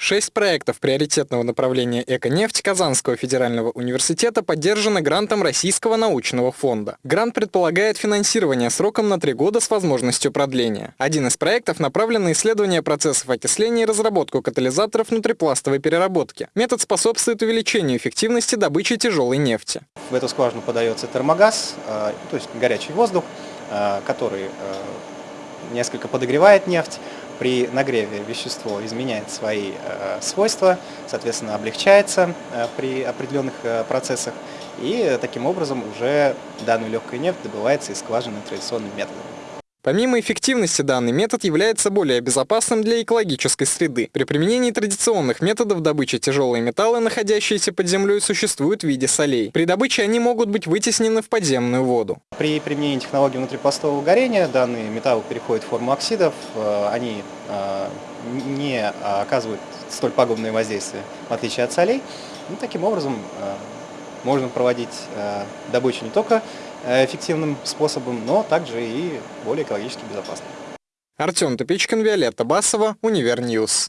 Шесть проектов приоритетного направления «Эко-нефть» Казанского федерального университета поддержаны грантом Российского научного фонда. Грант предполагает финансирование сроком на три года с возможностью продления. Один из проектов направлен на исследование процессов окисления и разработку катализаторов внутрипластовой переработки. Метод способствует увеличению эффективности добычи тяжелой нефти. В эту скважину подается термогаз, э, то есть горячий воздух, э, который э, несколько подогревает нефть, при нагреве вещество изменяет свои э, свойства, соответственно, облегчается э, при определенных э, процессах, и таким образом уже данную легкую нефть добывается из скважины традиционным методом. Помимо эффективности, данный метод является более безопасным для экологической среды. При применении традиционных методов добычи тяжелые металлы, находящиеся под землей, существуют в виде солей. При добыче они могут быть вытеснены в подземную воду. При применении технологии внутрипластового горения данные металлы переходят в форму оксидов, э, они э, не оказывают столь пагубное воздействие, в отличие от солей. Ну, таким образом, э, можно проводить добычу не только эффективным способом, но также и более экологически безопасным. Артем Тупичкин, Виолетта Басова, Универньюз.